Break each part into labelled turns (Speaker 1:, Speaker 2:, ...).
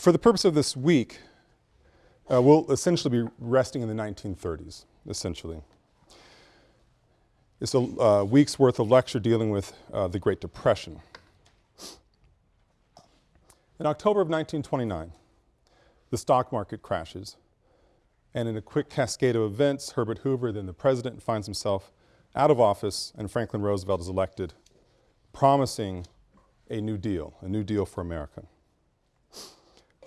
Speaker 1: For the purpose of this week, uh, we'll essentially be resting in the 1930s, essentially. It's a uh, week's worth of lecture dealing with uh, the Great Depression. In October of 1929, the stock market crashes, and in a quick cascade of events, Herbert Hoover, then the president, finds himself out of office and Franklin Roosevelt is elected, promising a new deal, a new deal for America.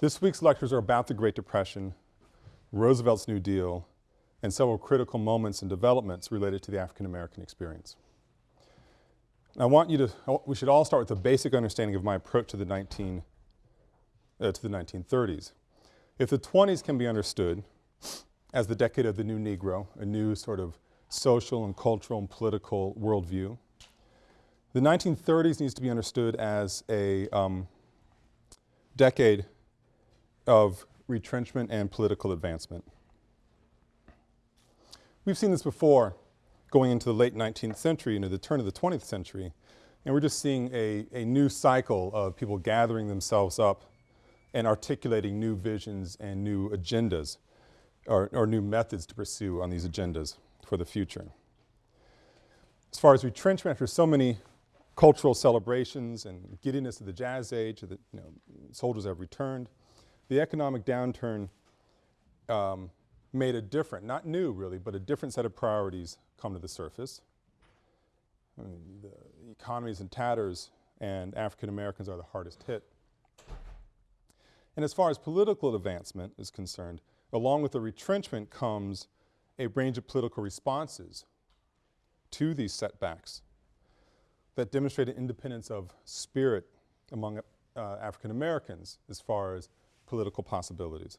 Speaker 1: This week's lectures are about the Great Depression, Roosevelt's New Deal, and several critical moments and developments related to the African American experience. I want you to, we should all start with a basic understanding of my approach to the 19, uh, to the 1930s. If the 20s can be understood as the decade of the new Negro, a new sort of social and cultural and political worldview, the 1930s needs to be understood as a um, decade of retrenchment and political advancement. We've seen this before going into the late 19th century into the turn of the 20th century, and we're just seeing a, a new cycle of people gathering themselves up and articulating new visions and new agendas or, or new methods to pursue on these agendas for the future. As far as retrenchment, after so many cultural celebrations and giddiness of the jazz age, that you know, soldiers have returned, the economic downturn um, made a different, not new really, but a different set of priorities come to the surface. I mean, the economy is in tatters and African Americans are the hardest hit. And as far as political advancement is concerned, along with the retrenchment comes a range of political responses to these setbacks that demonstrate an independence of spirit among uh, African Americans as far as political possibilities.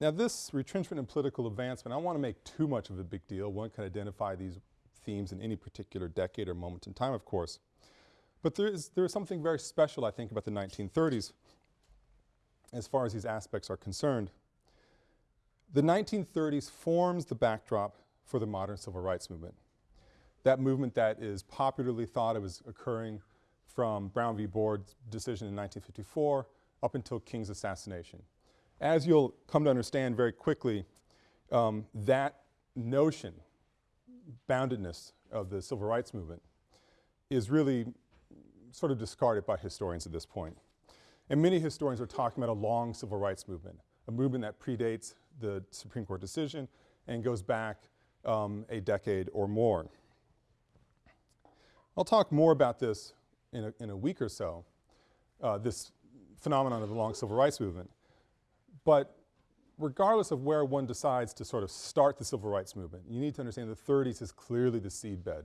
Speaker 1: Now this retrenchment and political advancement, I don't want to make too much of a big deal. One can identify these themes in any particular decade or moment in time, of course. But there is, there is something very special, I think, about the 1930s as far as these aspects are concerned. The 1930s forms the backdrop for the modern civil rights movement. That movement that is popularly thought of as occurring from Brown v. Board's decision in 1954 up until King's assassination. As you'll come to understand very quickly, um, that notion, boundedness of the civil rights movement is really sort of discarded by historians at this point. And many historians are talking about a long civil rights movement, a movement that predates the Supreme Court decision and goes back um, a decade or more. I'll talk more about this in a, in a week or so, uh, this phenomenon of the long civil rights movement. But regardless of where one decides to sort of start the civil rights movement, you need to understand the 30s is clearly the seedbed,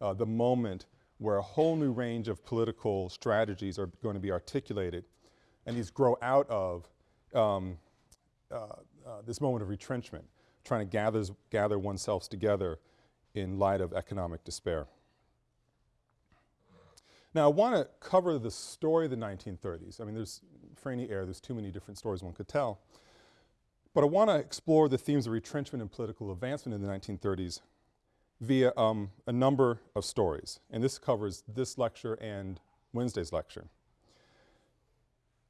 Speaker 1: uh, the moment where a whole new range of political strategies are going to be articulated and these grow out of um, uh, uh, this moment of retrenchment, trying to gather, gather oneself together in light of economic despair. Now I want to cover the story of the 1930s. I mean there's, for any air, there's too many different stories one could tell. But I want to explore the themes of retrenchment and political advancement in the 1930s via um, a number of stories. And this covers this lecture and Wednesday's lecture.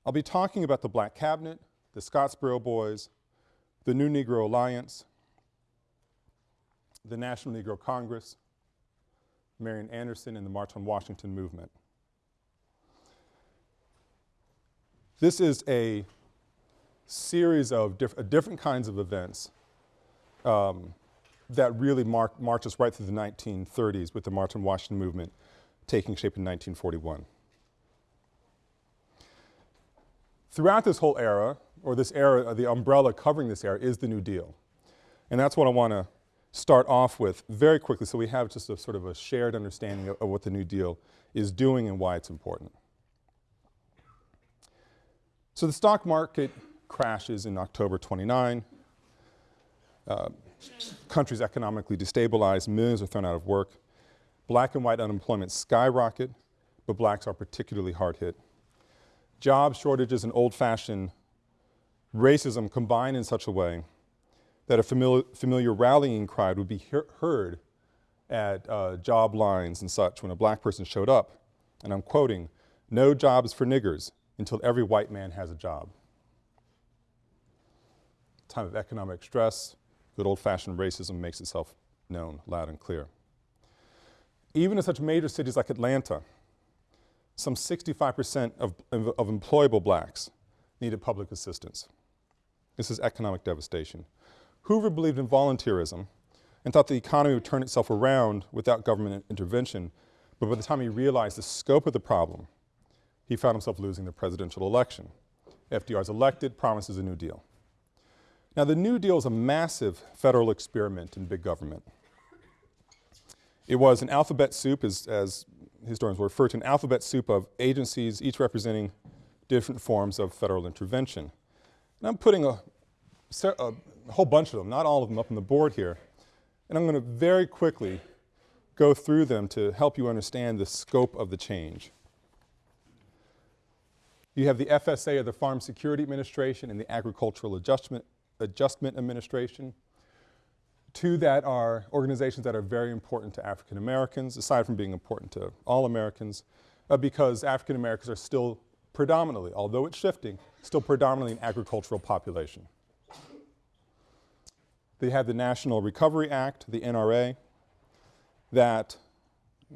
Speaker 1: I'll be talking about the Black Cabinet, the Scottsboro Boys, the New Negro Alliance, the National Negro Congress, Marian Anderson and the March on Washington movement. This is a series of diff uh, different kinds of events um, that really march us right through the 1930s with the March on Washington movement taking shape in 1941. Throughout this whole era, or this era, uh, the umbrella covering this era is the New Deal. And that's what I want to start off with very quickly so we have just a sort of a shared understanding of, of what the New Deal is doing and why it's important. So the stock market crashes in October 29. Uh, countries economically destabilized, millions are thrown out of work. Black and white unemployment skyrocket, but blacks are particularly hard hit. Job shortages and old-fashioned racism combine in such a way that a familiar, familiar rallying cry would be he heard at uh, job lines and such when a black person showed up, and I'm quoting, No jobs for niggers until every white man has a job. Time of economic stress, good old-fashioned racism makes itself known loud and clear. Even in such major cities like Atlanta, some 65% of, of employable blacks needed public assistance. This is economic devastation. Hoover believed in volunteerism and thought the economy would turn itself around without government intervention, but by the time he realized the scope of the problem, he found himself losing the presidential election. FDR is elected, promises a New Deal. Now the New Deal is a massive federal experiment in big government. It was an alphabet soup, as, as historians will refer to, an alphabet soup of agencies, each representing different forms of federal intervention. And I'm putting a, a whole bunch of them, not all of them up on the board here, and I'm going to very quickly go through them to help you understand the scope of the change. You have the FSA or the Farm Security Administration and the Agricultural Adjustment, Adjustment Administration. Two that are organizations that are very important to African Americans, aside from being important to all Americans, uh, because African Americans are still predominantly, although it's shifting, still predominantly an agricultural population. They had the National Recovery Act, the NRA, that,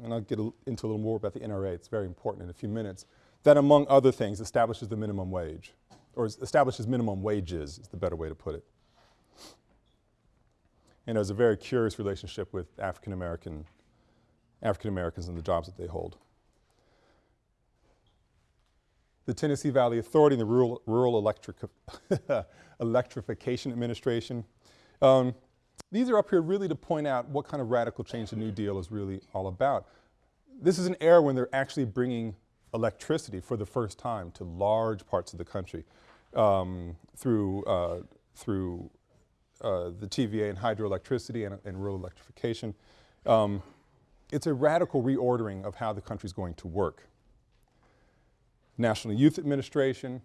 Speaker 1: and I'll get into a little more about the NRA, it's very important in a few minutes, that among other things establishes the minimum wage, or establishes minimum wages is the better way to put it. And there's a very curious relationship with African American, African Americans and the jobs that they hold. The Tennessee Valley Authority and the Rural, Rural Electric Electrification Administration. Um, these are up here really to point out what kind of radical change the New Deal is really all about. This is an era when they're actually bringing electricity for the first time to large parts of the country um, through, uh, through uh, the TVA and hydroelectricity and, and rural electrification. Um, it's a radical reordering of how the country's going to work. National Youth Administration,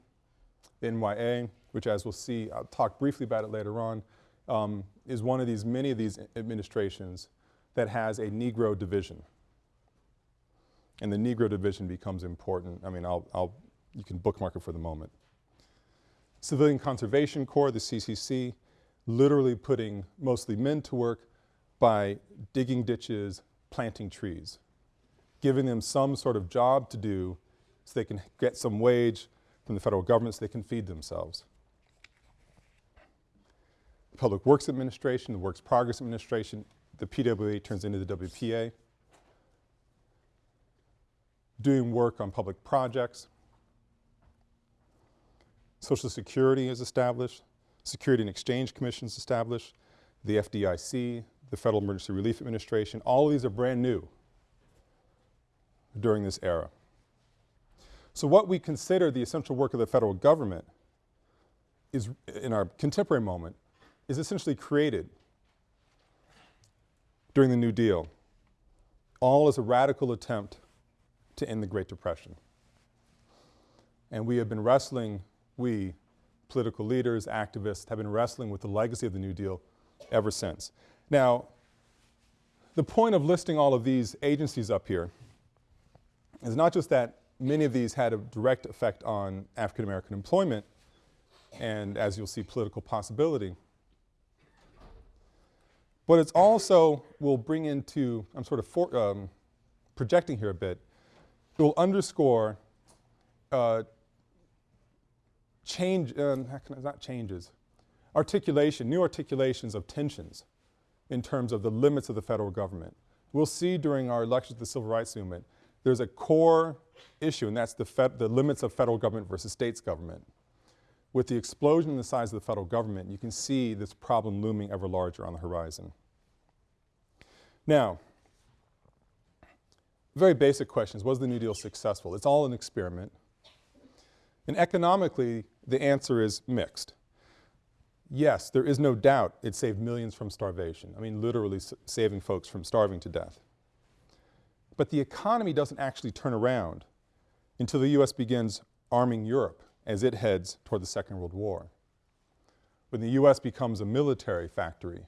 Speaker 1: NYA, which as we'll see, I'll talk briefly about it later on, um, is one of these, many of these administrations that has a Negro division. And the Negro division becomes important. I mean, I'll, I'll, you can bookmark it for the moment. Civilian Conservation Corps, the CCC, literally putting mostly men to work by digging ditches, planting trees, giving them some sort of job to do so they can get some wage from the federal government so they can feed themselves. Public Works Administration, the Works Progress Administration, the PWA turns into the WPA. Doing work on public projects. Social Security is established. Security and Exchange Commission is established. The FDIC, the Federal Emergency Relief Administration, all of these are brand new during this era. So what we consider the essential work of the federal government is, in our contemporary moment, is essentially created during the New Deal, all as a radical attempt to end the Great Depression. And we have been wrestling, we, political leaders, activists, have been wrestling with the legacy of the New Deal ever since. Now, the point of listing all of these agencies up here is not just that many of these had a direct effect on African American employment and, as you'll see, political possibility, but it's also will bring into, I'm sort of for, um, projecting here a bit, it will underscore uh, change, um, not changes, articulation, new articulations of tensions in terms of the limits of the federal government. We'll see during our lectures of the Civil Rights Movement, there's a core issue and that's the, the limits of federal government versus states government. With the explosion in the size of the federal government, you can see this problem looming ever larger on the horizon. Now, very basic questions. Was the New Deal successful? It's all an experiment. And economically, the answer is mixed. Yes, there is no doubt it saved millions from starvation. I mean, literally saving folks from starving to death. But the economy doesn't actually turn around until the U.S. begins arming Europe as it heads toward the Second World War. When the U.S. becomes a military factory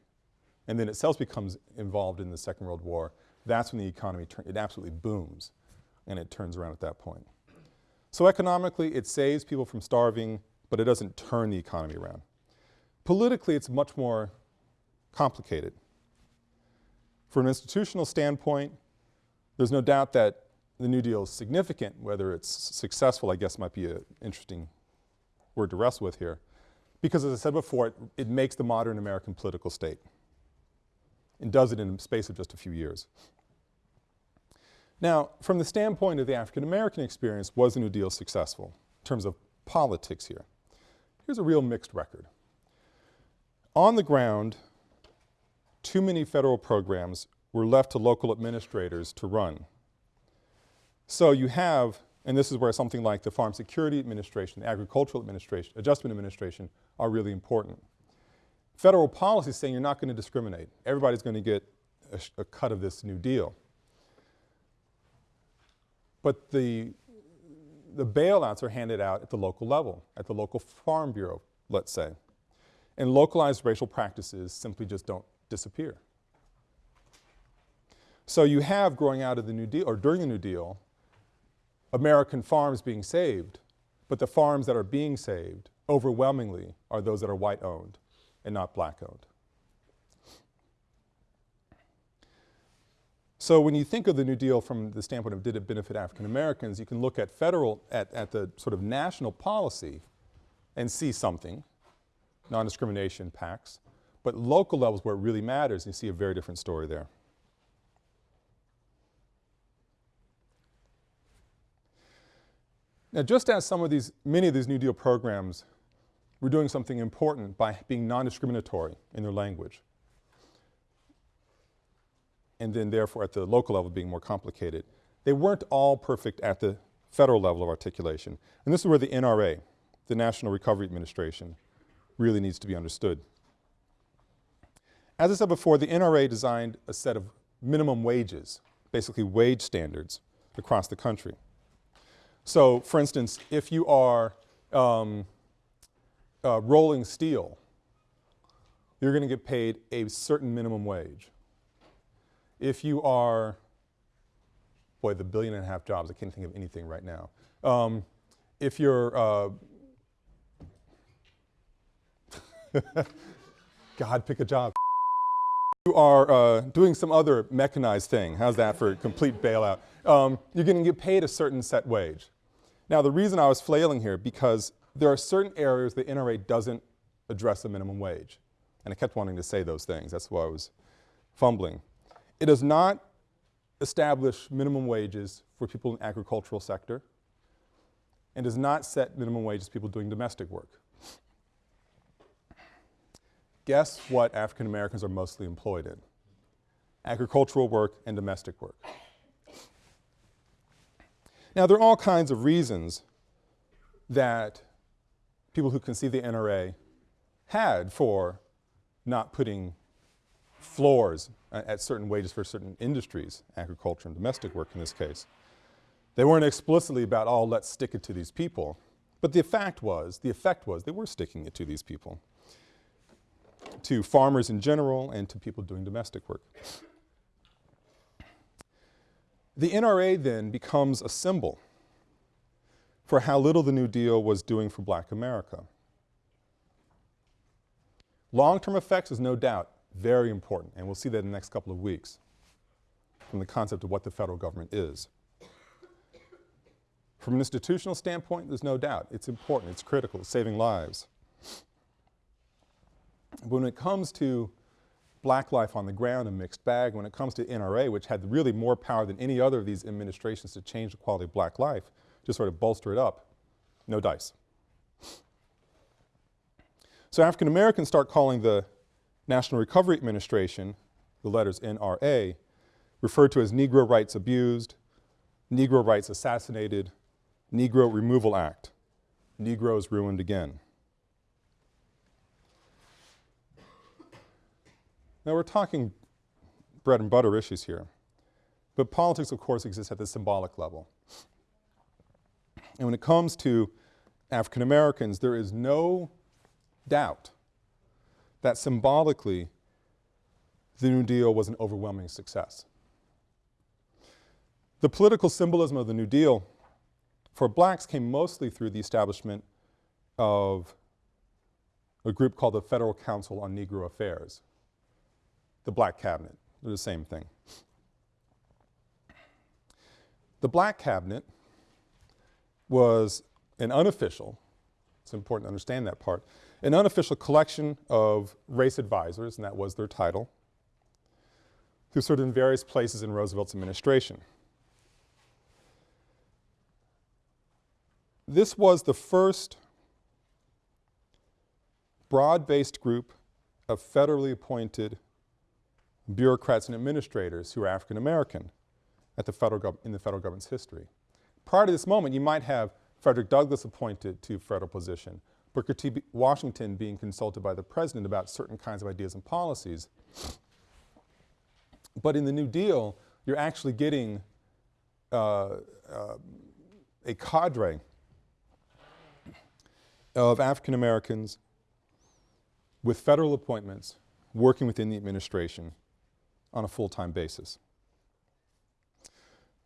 Speaker 1: and then itself becomes involved in the Second World War, that's when the economy, it absolutely booms and it turns around at that point. So economically it saves people from starving, but it doesn't turn the economy around. Politically it's much more complicated. From an institutional standpoint, there's no doubt that the New Deal is significant, whether it's successful I guess might be an interesting word to wrestle with here. Because as I said before, it, it makes the modern American political state and does it in the space of just a few years. Now, from the standpoint of the African American experience, was the New Deal successful in terms of politics here? Here's a real mixed record. On the ground, too many federal programs were left to local administrators to run. So you have, and this is where something like the Farm Security Administration, the Agricultural Administration, Adjustment Administration are really important. Federal policy is saying you're not going to discriminate. Everybody's going to get a, a cut of this New Deal. But the, the bailouts are handed out at the local level, at the local farm bureau, let's say. And localized racial practices simply just don't disappear. So you have growing out of the New Deal, or during the New Deal, American farms being saved, but the farms that are being saved overwhelmingly are those that are white owned and not black owned. So when you think of the New Deal from the standpoint of did it benefit African Americans, you can look at federal, at, at the sort of national policy and see something, non-discrimination pacts, but local levels where it really matters, you see a very different story there. Now just as some of these, many of these New Deal programs were doing something important by being non-discriminatory in their language, and then therefore at the local level being more complicated. They weren't all perfect at the federal level of articulation. And this is where the NRA, the National Recovery Administration, really needs to be understood. As I said before, the NRA designed a set of minimum wages, basically wage standards across the country. So for instance, if you are um, uh, rolling steel, you're going to get paid a certain minimum wage if you are, boy, the billion and a half jobs, I can't think of anything right now. Um, if you're, uh, God, pick a job. You are uh, doing some other mechanized thing. How's that for complete bailout? Um, you're going to get paid a certain set wage. Now the reason I was flailing here because there are certain areas the NRA doesn't address the minimum wage. And I kept wanting to say those things. That's why I was fumbling. It does not establish minimum wages for people in the agricultural sector and does not set minimum wages for people doing domestic work. Guess what African Americans are mostly employed in? Agricultural work and domestic work. Now there are all kinds of reasons that people who conceive the NRA had for not putting floors at certain wages for certain industries, agriculture and domestic work in this case. They weren't explicitly about, oh, let's stick it to these people. But the fact was, the effect was they were sticking it to these people, to farmers in general and to people doing domestic work. The NRA then becomes a symbol for how little the New Deal was doing for black America. Long-term effects is no doubt very important, and we'll see that in the next couple of weeks from the concept of what the federal government is. From an institutional standpoint, there's no doubt. It's important, it's critical, it's saving lives. When it comes to black life on the ground, a mixed bag. When it comes to NRA, which had really more power than any other of these administrations to change the quality of black life, just sort of bolster it up, no dice. So African Americans start calling the National Recovery Administration, the letters NRA, referred to as Negro Rights Abused, Negro Rights Assassinated, Negro Removal Act, Negroes Ruined Again. Now we're talking bread and butter issues here, but politics of course exists at the symbolic level. And when it comes to African Americans, there is no doubt that symbolically the New Deal was an overwhelming success. The political symbolism of the New Deal for blacks came mostly through the establishment of a group called the Federal Council on Negro Affairs, the Black Cabinet, they're the same thing. The Black Cabinet was an unofficial, it's important to understand that part, an unofficial collection of race advisors, and that was their title, who served in various places in Roosevelt's administration. This was the first broad-based group of federally appointed bureaucrats and administrators who were African American at the federal in the federal government's history. Prior to this moment, you might have Frederick Douglass appointed to federal position, Booker T. B Washington being consulted by the president about certain kinds of ideas and policies. But in the New Deal, you're actually getting uh, uh, a cadre of African Americans with federal appointments working within the administration on a full-time basis.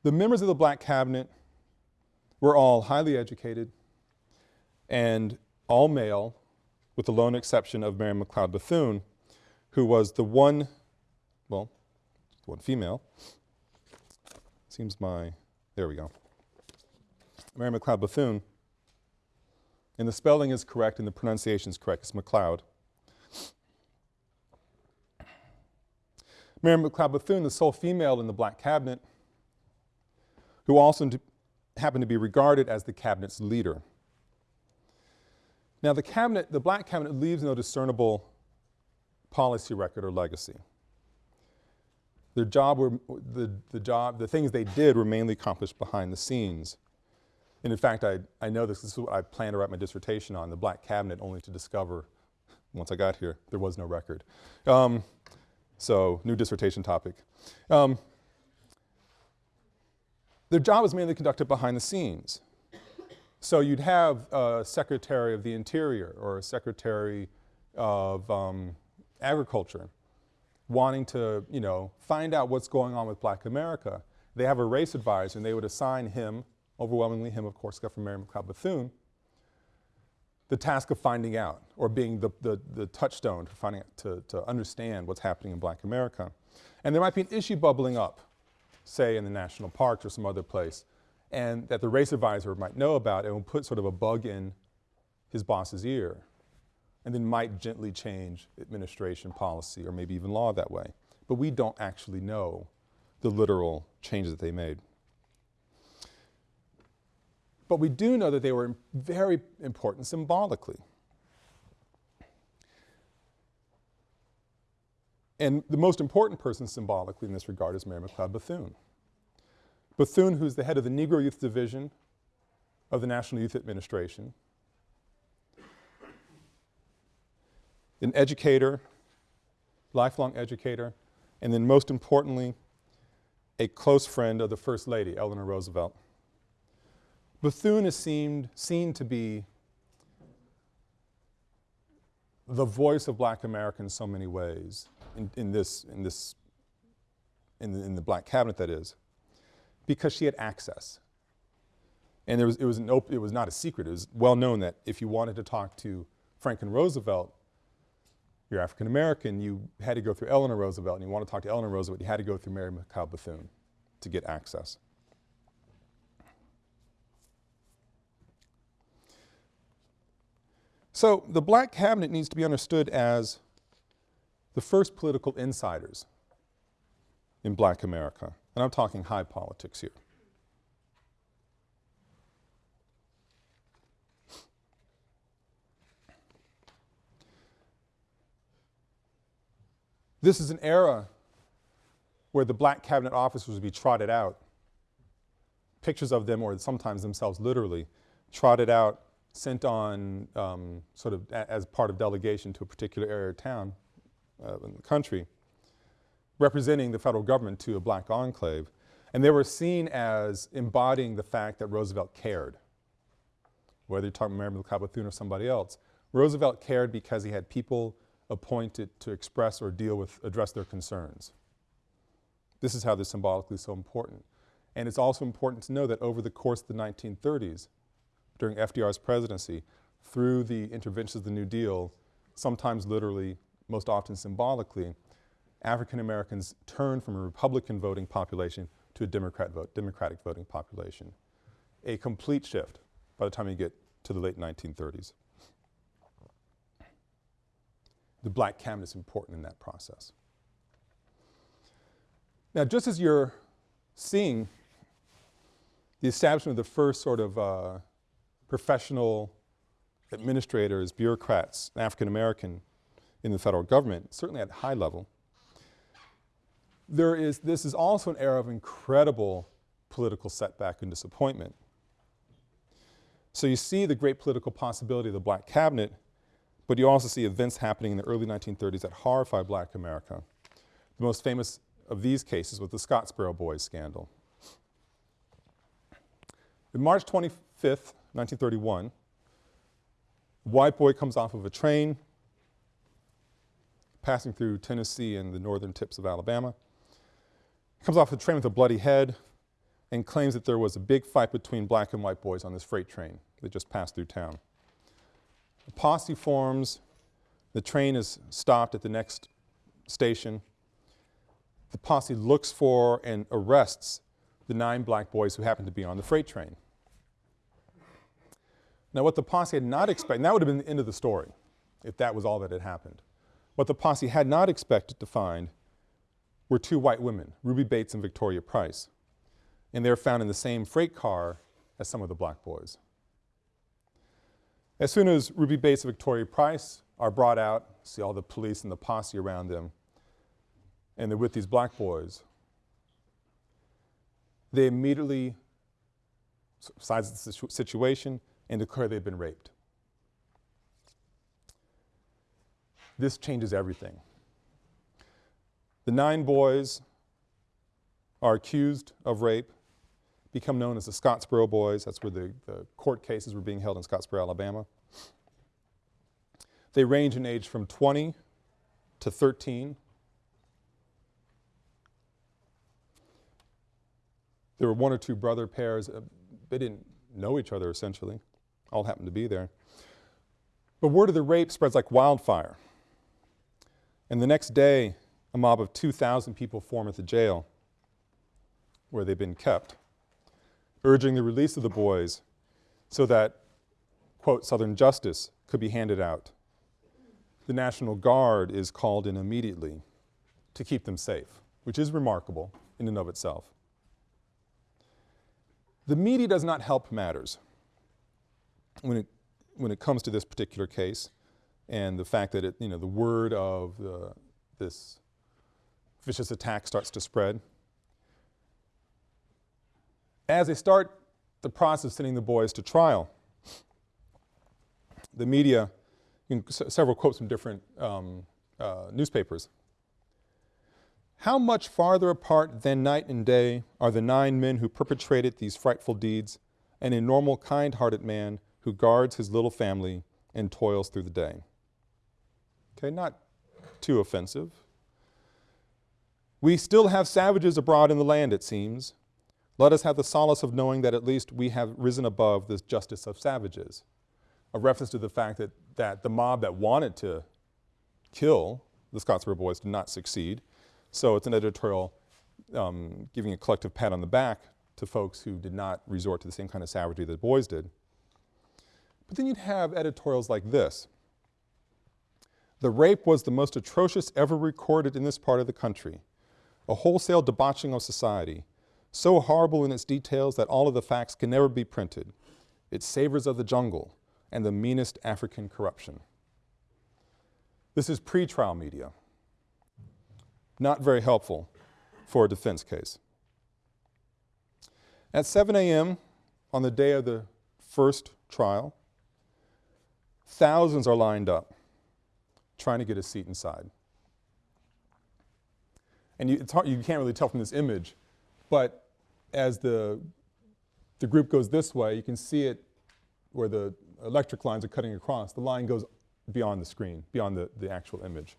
Speaker 1: The members of the black cabinet were all highly educated and all male with the lone exception of Mary McLeod Bethune who was the one, well, one female. Seems my, there we go. Mary McLeod Bethune, and the spelling is correct and the pronunciation is correct, it's McLeod. Mary McLeod Bethune, the sole female in the black cabinet, who also happened to be regarded as the cabinet's leader. Now the cabinet, the black cabinet leaves no discernible policy record or legacy. Their job were, the, the job, the things they did were mainly accomplished behind the scenes. And in fact, I, I know this, this is what I plan to write my dissertation on, the black cabinet, only to discover, once I got here, there was no record. Um, so, new dissertation topic. Um, their job was mainly conducted behind the scenes. So you'd have a Secretary of the Interior or a Secretary of um, Agriculture wanting to, you know, find out what's going on with black America. They have a race advisor and they would assign him, overwhelmingly him of course from Mary McLeod Bethune, the task of finding out or being the, the, the touchstone to finding to, to understand what's happening in black America. And there might be an issue bubbling up, say in the national parks or some other place, and that the race advisor might know about and will put sort of a bug in his boss's ear and then might gently change administration policy or maybe even law that way. But we don't actually know the literal changes that they made. But we do know that they were very important symbolically. And the most important person symbolically in this regard is Mary McLeod Bethune. Bethune, who's the head of the Negro Youth Division of the National Youth Administration, an educator, lifelong educator, and then most importantly, a close friend of the First Lady, Eleanor Roosevelt. Bethune is seemed, seen to be the voice of black America in so many ways, in, in this, in this, in the, in the black cabinet that is, because she had access. And there was, it, was an it was not a secret, it was well known that if you wanted to talk to Franklin Roosevelt, you're African American, you had to go through Eleanor Roosevelt, and you want to talk to Eleanor Roosevelt, you had to go through Mary McLeod Bethune to get access. So the black cabinet needs to be understood as the first political insiders in black America. And I'm talking high politics here. This is an era where the black cabinet officers would be trotted out, pictures of them or sometimes themselves literally, trotted out, sent on um, sort of as part of delegation to a particular area or town uh, in the country, representing the federal government to a black enclave. And they were seen as embodying the fact that Roosevelt cared. Whether you're talking about Mary Bethune or somebody else, Roosevelt cared because he had people appointed to express or deal with, address their concerns. This is how they're symbolically so important. And it's also important to know that over the course of the 1930s, during FDR's presidency, through the interventions of the New Deal, sometimes literally, most often symbolically, African Americans turned from a Republican voting population to a Democrat vote, Democratic voting population. A complete shift by the time you get to the late 1930s. The black cabinet is important in that process. Now just as you're seeing the establishment of the first sort of uh, professional administrators, bureaucrats, African American in the federal government, certainly at the high level, there is, this is also an era of incredible political setback and disappointment. So you see the great political possibility of the black cabinet, but you also see events happening in the early 1930s that horrify black America. The most famous of these cases was the Scottsboro Boys scandal. In March 25th, 1931, a white boy comes off of a train passing through Tennessee and the northern tips of Alabama comes off the train with a bloody head and claims that there was a big fight between black and white boys on this freight train that just passed through town. A posse forms, the train is stopped at the next station. The posse looks for and arrests the nine black boys who happen to be on the freight train. Now what the posse had not expected, that would have been the end of the story if that was all that had happened. What the posse had not expected to find were two white women, Ruby Bates and Victoria Price. And they're found in the same freight car as some of the black boys. As soon as Ruby Bates and Victoria Price are brought out, see all the police and the posse around them, and they're with these black boys, they immediately size the situation and declare they've been raped. This changes everything. The nine boys are accused of rape, become known as the Scottsboro Boys. That's where the, the court cases were being held in Scottsboro, Alabama. They range in age from 20 to 13. There were one or two brother pairs. Uh, they didn't know each other essentially, all happened to be there. But word of the rape spreads like wildfire. And the next day, a mob of 2,000 people form at the jail where they've been kept, urging the release of the boys so that, quote, Southern justice could be handed out. The National Guard is called in immediately to keep them safe, which is remarkable in and of itself. The media does not help matters when it, when it comes to this particular case and the fact that it, you know, the word of this vicious attack starts to spread. As they start the process of sending the boys to trial, the media, several quotes from different um, uh, newspapers. How much farther apart than night and day are the nine men who perpetrated these frightful deeds and a normal kind-hearted man who guards his little family and toils through the day. Okay, not too offensive. We still have savages abroad in the land, it seems. Let us have the solace of knowing that at least we have risen above this justice of savages. A reference to the fact that, that the mob that wanted to kill the Scottsboro Boys did not succeed. So it's an editorial um, giving a collective pat on the back to folks who did not resort to the same kind of savagery that the boys did. But then you'd have editorials like this. The rape was the most atrocious ever recorded in this part of the country a wholesale debauching of society, so horrible in its details that all of the facts can never be printed. It savors of the jungle and the meanest African corruption. This is pre-trial media. Not very helpful for a defense case. At 7 a.m. on the day of the first trial, thousands are lined up trying to get a seat inside and you, hard, you can't really tell from this image, but as the, the group goes this way, you can see it where the electric lines are cutting across. The line goes beyond the screen, beyond the, the actual image.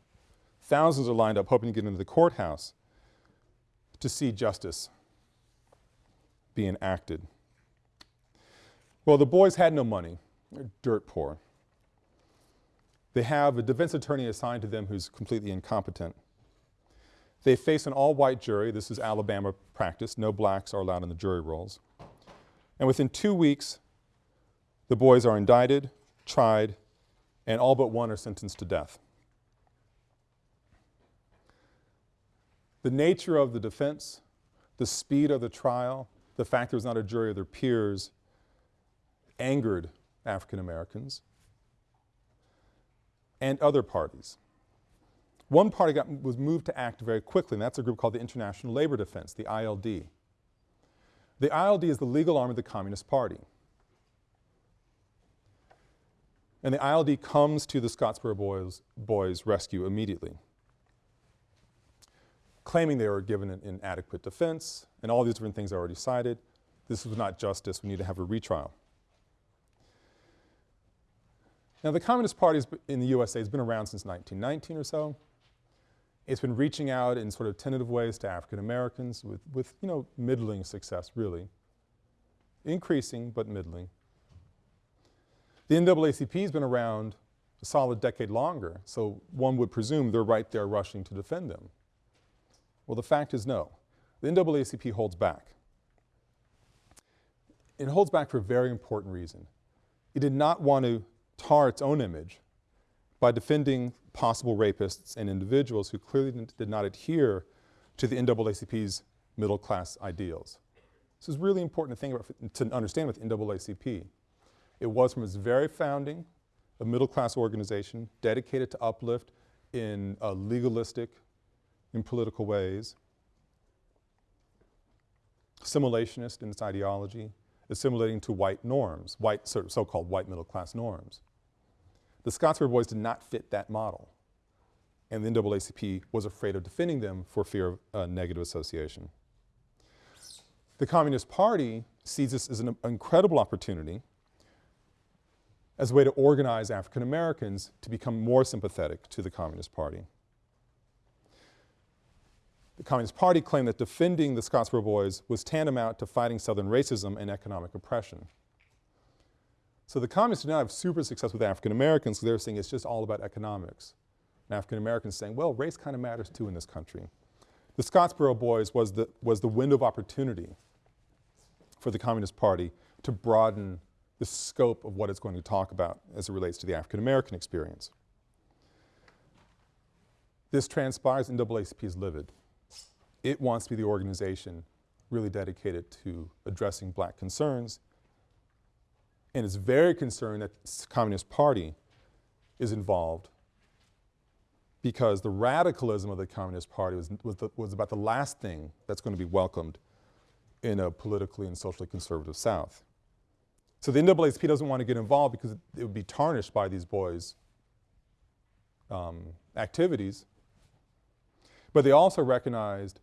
Speaker 1: Thousands are lined up hoping to get into the courthouse to see justice be enacted. Well, the boys had no money. They're dirt poor. They have a defense attorney assigned to them who's completely incompetent. They face an all-white jury. This is Alabama practice. No blacks are allowed in the jury rolls. And within two weeks, the boys are indicted, tried, and all but one are sentenced to death. The nature of the defense, the speed of the trial, the fact there was not a jury of their peers angered African Americans and other parties. One party got, was moved to act very quickly, and that's a group called the International Labor Defense, the ILD. The ILD is the legal arm of the Communist Party. And the ILD comes to the Scottsboro Boys, boys rescue immediately, claiming they were given an inadequate defense and all these different things I already cited. This was not justice, we need to have a retrial. Now the Communist Party in the USA has been around since 1919 or so. It's been reaching out in sort of tentative ways to African Americans with, with, you know, middling success really. Increasing, but middling. The NAACP has been around a solid decade longer, so one would presume they're right there rushing to defend them. Well, the fact is no. The NAACP holds back. It holds back for a very important reason. It did not want to tar its own image by defending possible rapists and individuals who clearly did not adhere to the NAACP's middle class ideals. This is really important to think about, to understand with NAACP. It was from its very founding a middle class organization dedicated to uplift in uh, legalistic, in political ways, assimilationist in its ideology, assimilating to white norms, white so-called white middle class norms. The Scottsboro Boys did not fit that model and the NAACP was afraid of defending them for fear of uh, negative association. The Communist Party sees this as an incredible opportunity as a way to organize African Americans to become more sympathetic to the Communist Party. The Communist Party claimed that defending the Scottsboro Boys was tantamount to fighting Southern racism and economic oppression. So the Communists did not have super success with African Americans because they were saying it's just all about economics. And African Americans saying, well, race kind of matters too in this country. The Scottsboro Boys was the, was the window of opportunity for the Communist Party to broaden the scope of what it's going to talk about as it relates to the African American experience. This transpires, NAACP is livid. It wants to be the organization really dedicated to addressing black concerns and is very concerned that the Communist Party is involved because the radicalism of the Communist Party was, was, the, was about the last thing that's going to be welcomed in a politically and socially conservative South. So the NAACP doesn't want to get involved because it, it would be tarnished by these boys' um, activities. But they also recognized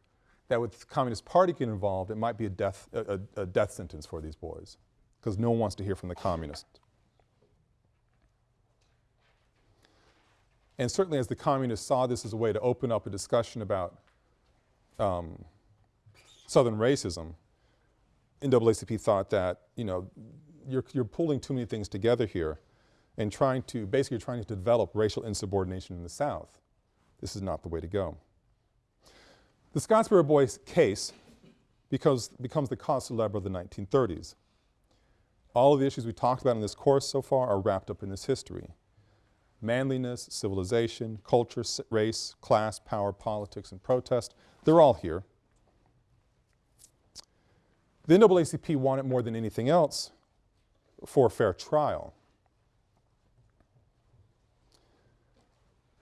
Speaker 1: that with the Communist Party getting involved, it might be a death, a, a death sentence for these boys because no one wants to hear from the communists. And certainly as the communists saw this as a way to open up a discussion about um, Southern racism, NAACP thought that, you know, you're, you're pulling too many things together here and trying to, basically trying to develop racial insubordination in the South. This is not the way to go. The Scottsboro Boys case because, becomes the cause célèbre of the 1930s. All of the issues we talked about in this course so far are wrapped up in this history manliness, civilization, culture, race, class, power, politics, and protest. They're all here. The NAACP wanted more than anything else for a fair trial.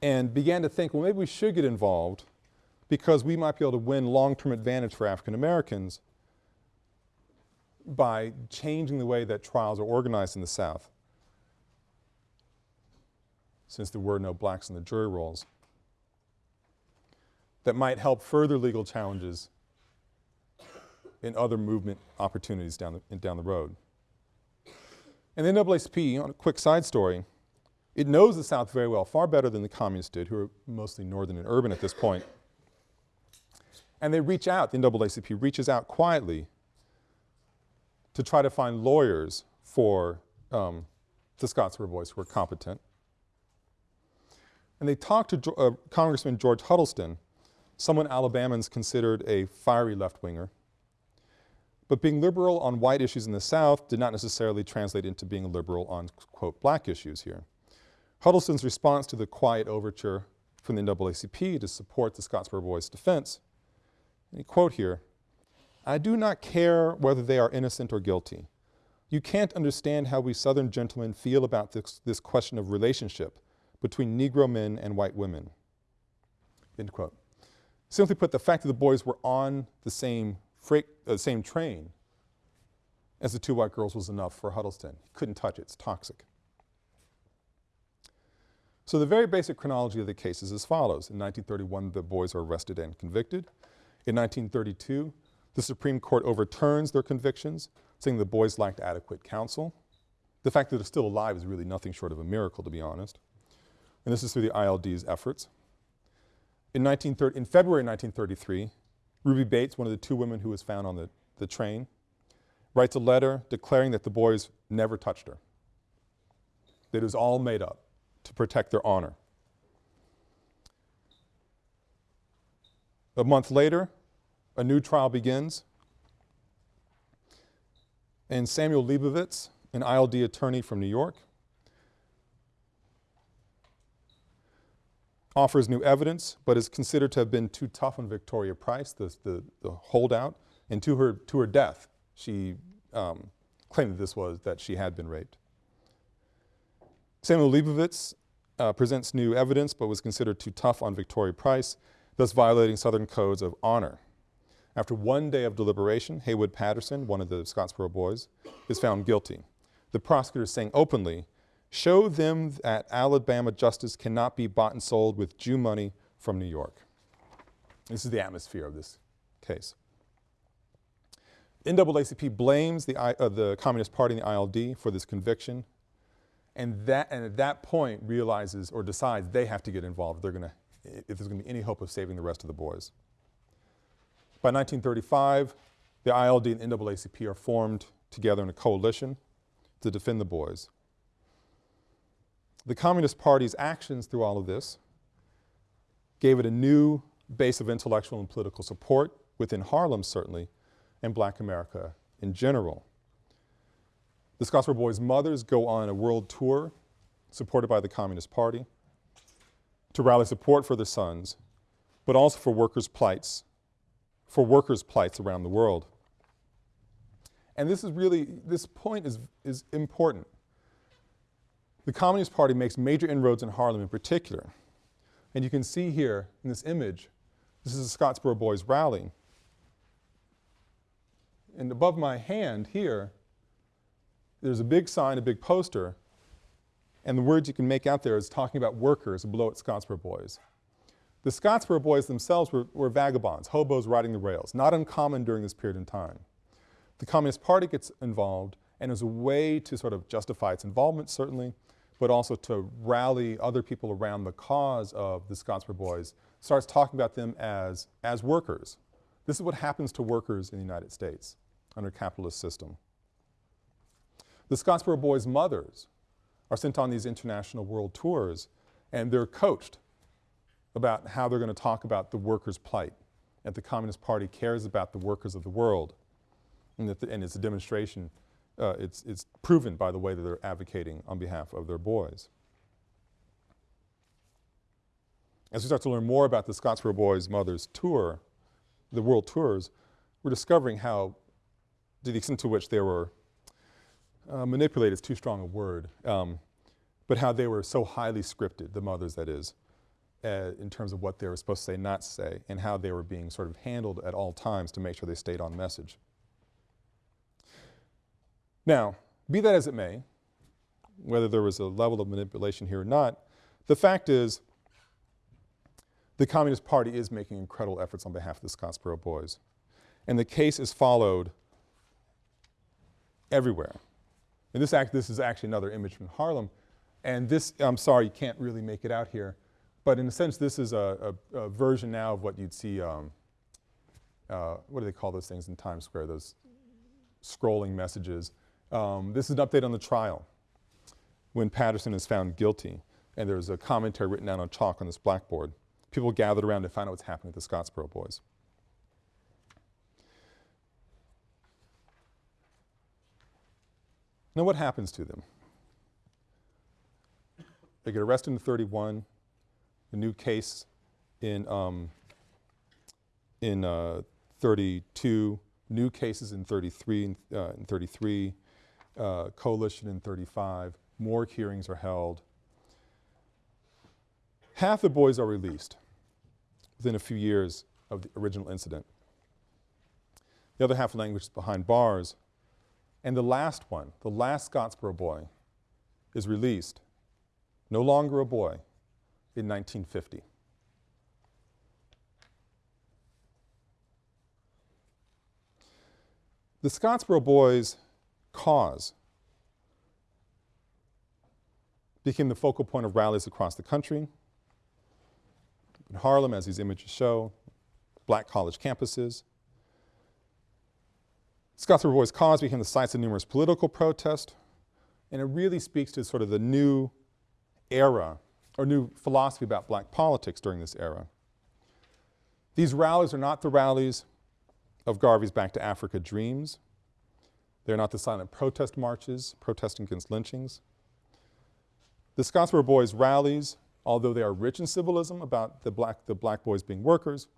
Speaker 1: And began to think, well, maybe we should get involved because we might be able to win long-term advantage for African Americans by changing the way that trials are organized in the South since there were no blacks in the jury rolls, that might help further legal challenges in other movement opportunities down the, down the road. And the NAACP, on a quick side story, it knows the South very well, far better than the communists did, who are mostly northern and urban at this point. And they reach out, the NAACP reaches out quietly to try to find lawyers for um, the Scottsboro Boys who were competent. And they talked to uh, Congressman George Huddleston, someone Alabamans considered a fiery left-winger. But being liberal on white issues in the South did not necessarily translate into being liberal on, quote, black issues here. Huddleston's response to the quiet overture from the NAACP to support the Scottsboro Boys' defense, and he quote here, I do not care whether they are innocent or guilty. You can't understand how we Southern gentlemen feel about this, this question of relationship between Negro men and white women. End quote. Simply put, the fact that the boys were on the same freight, uh, same train as the two white girls was enough for Huddleston. He couldn't touch it, it's toxic. So the very basic chronology of the case is as follows. In 1931, the boys are arrested and convicted. In 1932, the Supreme Court overturns their convictions, saying the boys lacked adequate counsel. The fact that they're still alive is really nothing short of a miracle, to be honest. And this is through the ILD's efforts. In, in February 1933, Ruby Bates, one of the two women who was found on the, the train, writes a letter declaring that the boys never touched her, that it was all made up to protect their honor. A month later, a new trial begins, and Samuel Leibowitz, an ILD attorney from New York, offers new evidence, but is considered to have been too tough on Victoria Price, the, the, the holdout, and to her, to her death, she um, claimed that this was, that she had been raped. Samuel Leibowitz uh, presents new evidence, but was considered too tough on Victoria Price, thus violating Southern codes of honor. After one day of deliberation, Haywood Patterson, one of the Scottsboro boys, is found guilty. The prosecutor is saying openly Show them that Alabama justice cannot be bought and sold with Jew money from New York. This is the atmosphere of this case. NAACP blames the, uh, the Communist Party and the ILD for this conviction, and, that, and at that point realizes or decides they have to get involved they're gonna, if there's going to be any hope of saving the rest of the boys. By 1935, the ILD and NAACP are formed together in a coalition to defend the boys. The Communist Party's actions through all of this gave it a new base of intellectual and political support within Harlem certainly, and black America in general. The Scottsboro Boys' mothers go on a world tour supported by the Communist Party to rally support for their sons, but also for workers' plights, for workers' plights around the world. And this is really, this point is, is important the Communist Party makes major inroads in Harlem in particular. And you can see here in this image, this is a Scottsboro Boys rally. And above my hand here, there's a big sign, a big poster, and the words you can make out there is talking about workers below at Scottsboro Boys. The Scottsboro Boys themselves were, were vagabonds, hobos riding the rails, not uncommon during this period in time. The Communist Party gets involved, and as a way to sort of justify its involvement, certainly, but also to rally other people around the cause of the Scottsboro Boys, starts talking about them as, as workers. This is what happens to workers in the United States under a capitalist system. The Scottsboro Boys' mothers are sent on these international world tours and they're coached about how they're going to talk about the workers' plight, that the Communist Party cares about the workers of the world, and, that the, and it's a demonstration uh, it's, it's proven by the way that they're advocating on behalf of their boys. As we start to learn more about the Scottsboro Boys' mother's tour, the world tours, we're discovering how, to the extent to which they were uh, manipulated is too strong a word, um, but how they were so highly scripted, the mothers that is, uh, in terms of what they were supposed to say, not say, and how they were being sort of handled at all times to make sure they stayed on message. Now, be that as it may, whether there was a level of manipulation here or not, the fact is the Communist Party is making incredible efforts on behalf of the Scottsboro Boys. And the case is followed everywhere. And this, act, this is actually another image from Harlem. And this, I'm sorry, you can't really make it out here. But in a sense, this is a, a, a version now of what you'd see, um, uh, what do they call those things in Times Square, those scrolling messages. Um, this is an update on the trial when Patterson is found guilty and there's a commentary written down on chalk on this blackboard. People gathered around to find out what's happening with the Scottsboro boys. Now what happens to them? They get arrested in 31, a new case in, um, in uh, 32, new cases in 33, uh, in 33, uh, coalition in 35, more hearings are held. Half the boys are released within a few years of the original incident. The other half languishes behind bars. And the last one, the last Scottsboro boy, is released, no longer a boy, in 1950. The Scottsboro boys' cause became the focal point of rallies across the country. In Harlem, as these images show, black college campuses. Scottsboro Boys' cause became the sites of numerous political protests, and it really speaks to sort of the new era or new philosophy about black politics during this era. These rallies are not the rallies of Garvey's Back to Africa dreams. They're not the silent protest marches protesting against lynchings. The Scottsboro Boys rallies, although they are rich in symbolism about the black, the black boys being workers,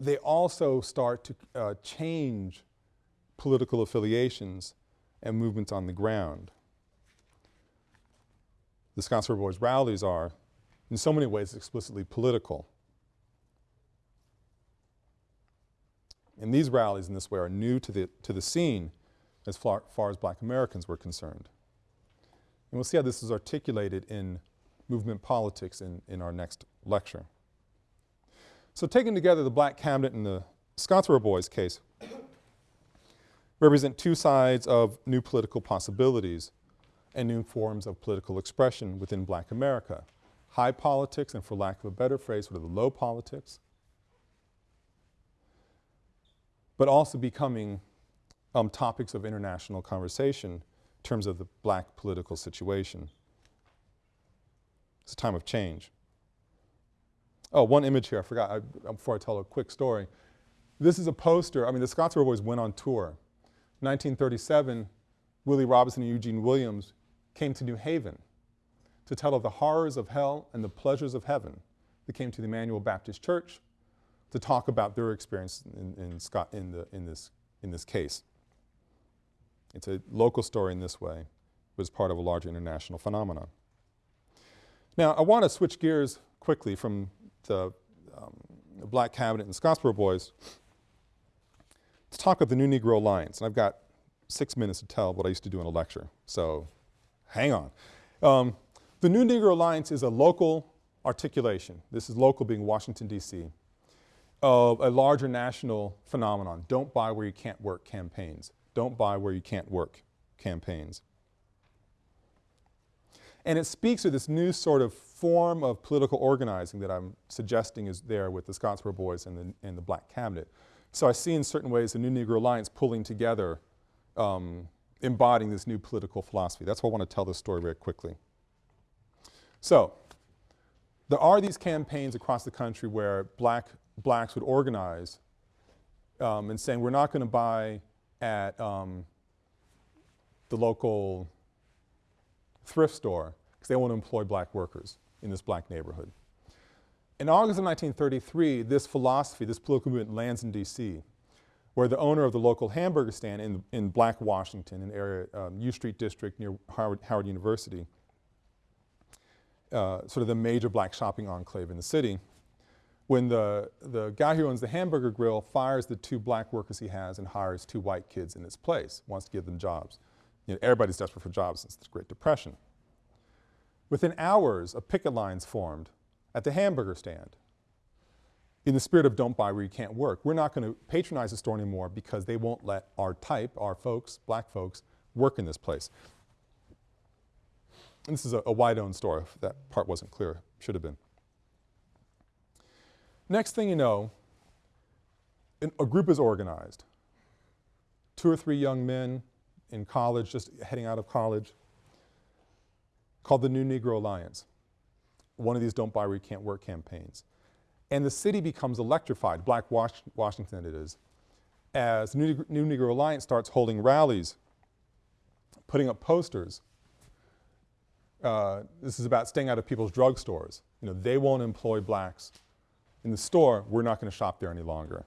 Speaker 1: they also start to uh, change political affiliations and movements on the ground. The Scottsboro Boys rallies are, in so many ways, explicitly political. And these rallies in this way are new to the, to the scene as far, far as black Americans were concerned. And we'll see how this is articulated in movement politics in, in our next lecture. So taken together, the black cabinet and the Scottsboro Boys case represent two sides of new political possibilities and new forms of political expression within black America. High politics and for lack of a better phrase, sort of the low politics, but also becoming um, topics of international conversation in terms of the black political situation. It's a time of change. Oh, one image here, I forgot, I, before I tell a quick story. This is a poster, I mean the Scottsboro Boys went on tour. 1937, Willie Robinson and Eugene Williams came to New Haven to tell of the horrors of hell and the pleasures of heaven. They came to the Emmanuel Baptist Church to talk about their experience in, in, Scott, in, the, in, this, in this case. It's a local story in this way, but it's part of a larger international phenomenon. Now, I want to switch gears quickly from the, um, the Black Cabinet and Scottsboro Boys to talk of the New Negro Alliance. And I've got six minutes to tell what I used to do in a lecture, so hang on. Um, the New Negro Alliance is a local articulation. This is local being Washington, D.C. of a larger national phenomenon, don't buy where you can't work campaigns don't buy where you can't work campaigns. And it speaks to this new sort of form of political organizing that I'm suggesting is there with the Scottsboro Boys and the, and the Black Cabinet. So I see in certain ways the New Negro Alliance pulling together, um, embodying this new political philosophy. That's why I want to tell this story very quickly. So there are these campaigns across the country where black, blacks would organize um, and saying we're not going to buy at um, the local thrift store because they want to employ black workers in this black neighborhood. In August of 1933, this philosophy, this political movement lands in D.C., where the owner of the local hamburger stand in, in Black Washington, an area, um, U Street district near Howard, Howard University, uh, sort of the major black shopping enclave in the city, when the, the guy who owns the hamburger grill fires the two black workers he has and hires two white kids in its place, wants to give them jobs. You know, everybody's desperate for jobs since the Great Depression. Within hours, a picket line's formed at the hamburger stand. In the spirit of don't buy where you can't work, we're not going to patronize the store anymore because they won't let our type, our folks, black folks, work in this place. And this is a, a white-owned store, if that part wasn't clear, should have been. Next thing you know, a group is organized. Two or three young men in college, just heading out of college, called the New Negro Alliance. One of these don't buy where you can't work campaigns. And the city becomes electrified, Black Was Washington it is, as New, New Negro Alliance starts holding rallies, putting up posters. Uh, this is about staying out of people's drugstores. You know, they won't employ blacks in the store, we're not going to shop there any longer.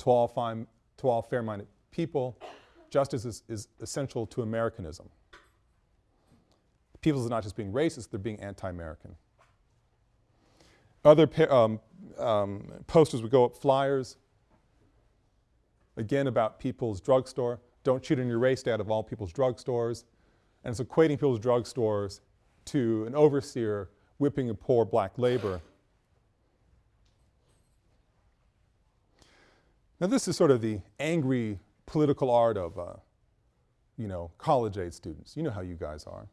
Speaker 1: To all, fine, to all fair-minded people, justice is, is essential to Americanism. People are not just being racist, they're being anti-American. Other um, um, posters would go up, flyers, again about people's drugstore. Don't cheat on your race, stay out of all people's drugstores. And it's equating people's drugstores to an overseer whipping a poor black labor. Now this is sort of the angry political art of, uh, you know, college age students. You know how you guys are.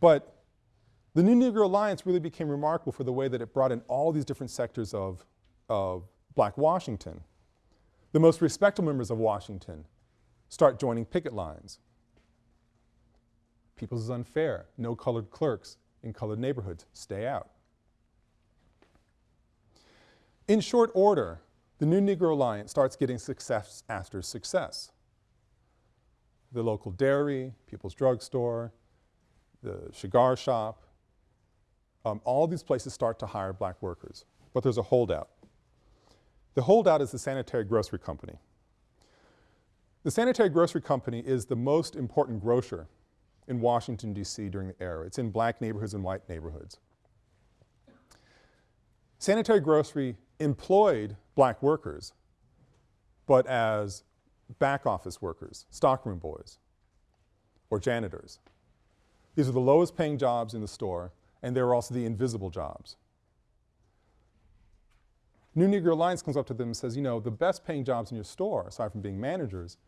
Speaker 1: But the New Negro Alliance really became remarkable for the way that it brought in all these different sectors of, of black Washington. The most respectable members of Washington start joining picket lines. People's is unfair. No colored clerks in colored neighborhoods. Stay out. In short order, the New Negro Alliance starts getting success after success. The local dairy, People's Drugstore, the cigar shop, um, all these places start to hire black workers. But there's a holdout. The holdout is the Sanitary Grocery Company. The Sanitary Grocery Company is the most important grocer in Washington, D.C. during the era. It's in black neighborhoods and white neighborhoods. Sanitary Grocery employed black workers, but as back office workers, stockroom boys, or janitors. These are the lowest paying jobs in the store, and they were also the invisible jobs. New Negro Alliance comes up to them and says, you know, the best paying jobs in your store, aside from being managers,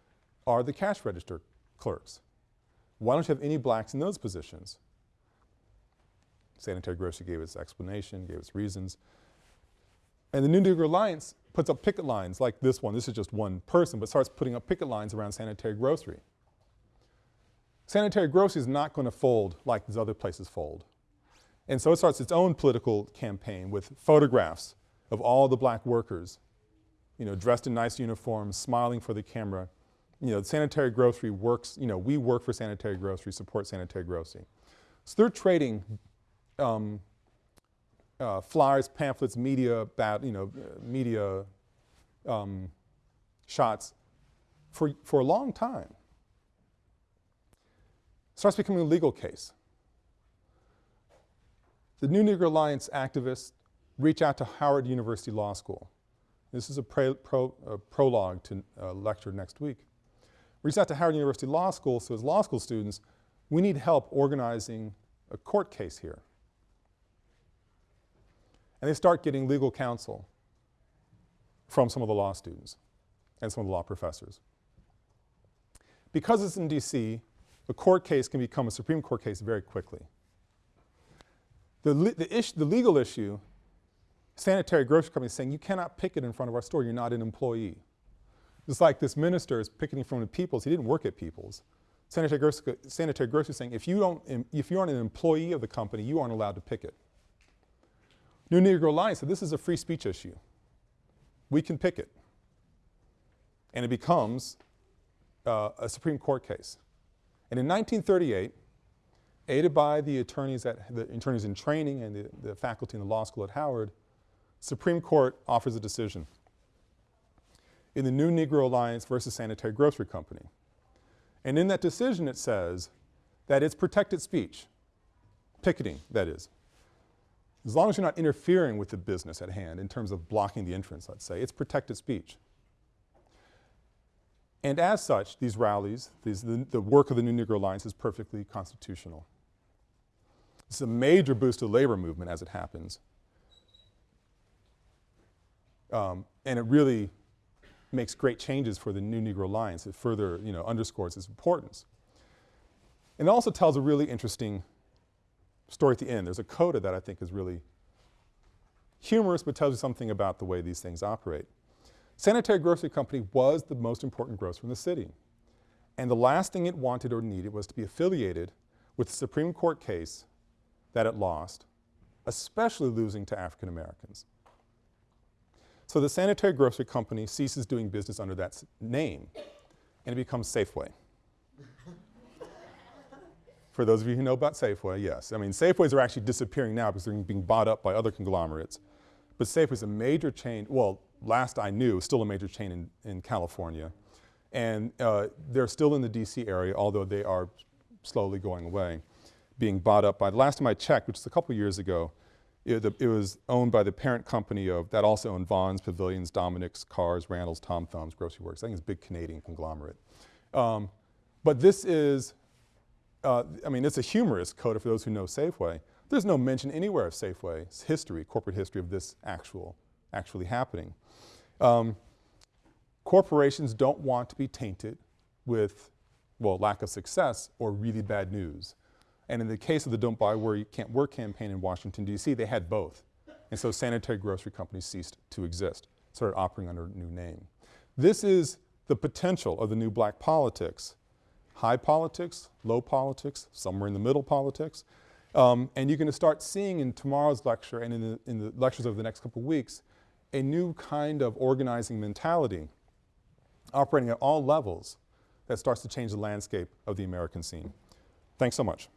Speaker 1: are the cash register clerks. Why don't you have any blacks in those positions? Sanitary Grocery gave its explanation, gave its reasons. And the New Negro Alliance puts up picket lines like this one, this is just one person, but starts putting up picket lines around sanitary grocery. Sanitary grocery is not going to fold like these other places fold. And so it starts its own political campaign with photographs of all the black workers, you know, dressed in nice uniforms, smiling for the camera. You know, sanitary grocery works, you know, we work for sanitary grocery, support sanitary grocery. So they're trading um, uh, flyers, pamphlets, media, bad, you know, uh, media um, shots for, for a long time. Starts becoming a legal case. The New Negro Alliance activists reach out to Howard University Law School. This is a, pro, a prologue to a lecture next week. Reach out to Howard University Law School, so as law school students, we need help organizing a court case here and they start getting legal counsel from some of the law students and some of the law professors. Because it's in D.C., a court case can become a Supreme Court case very quickly. The, the, the legal issue, sanitary grocery company is saying you cannot picket in front of our store, you're not an employee. It's like this minister is picketing from the People's, he didn't work at People's. Sanitary grocery, sanitary grocery saying if you don't, if you aren't an employee of the company, you aren't allowed to picket. New Negro Alliance said this is a free speech issue. We can pick it. And it becomes uh, a Supreme Court case. And in 1938, aided by the attorneys, at, the attorneys in training and the, the faculty in the law school at Howard, Supreme Court offers a decision in the New Negro Alliance versus Sanitary Grocery Company. And in that decision it says that it's protected speech, picketing that is, as long as you're not interfering with the business at hand in terms of blocking the entrance, let's say, it's protected speech. And as such, these rallies, these, the, the work of the New Negro Alliance is perfectly constitutional. It's a major boost to the labor movement as it happens. Um, and it really makes great changes for the New Negro Alliance. It further, you know, underscores its importance. And it also tells a really interesting story at the end. There's a coda that I think is really humorous but tells you something about the way these things operate. Sanitary Grocery Company was the most important grocer in the city. And the last thing it wanted or needed was to be affiliated with the Supreme Court case that it lost, especially losing to African Americans. So the Sanitary Grocery Company ceases doing business under that name and it becomes Safeway. For those of you who know about Safeway, yes. I mean, Safeways are actually disappearing now because they're being bought up by other conglomerates. But Safeway is a major chain, well, last I knew, still a major chain in, in California. And uh, they're still in the DC area, although they are slowly going away, being bought up by, the last time I checked, which was a couple years ago, it, the, it, was owned by the parent company of, that also owned Vons, Pavilions, Dominick's, Carrs, Randall's, Tom Thumb's, Grocery Works. I think it's a big Canadian conglomerate. Um, but this is uh, I mean, it's a humorous coda for those who know Safeway. There's no mention anywhere of Safeway's history, corporate history of this actual, actually happening. Um, corporations don't want to be tainted with, well, lack of success or really bad news. And in the case of the Don't Buy Where You Can't Work campaign in Washington, D.C., they had both. And so sanitary grocery companies ceased to exist, started operating under a new name. This is the potential of the new black politics high politics, low politics, somewhere in the middle politics. Um, and you're going to start seeing in tomorrow's lecture and in the, in the lectures over the next couple of weeks a new kind of organizing mentality operating at all levels that starts to change the landscape of the American scene. Thanks so much.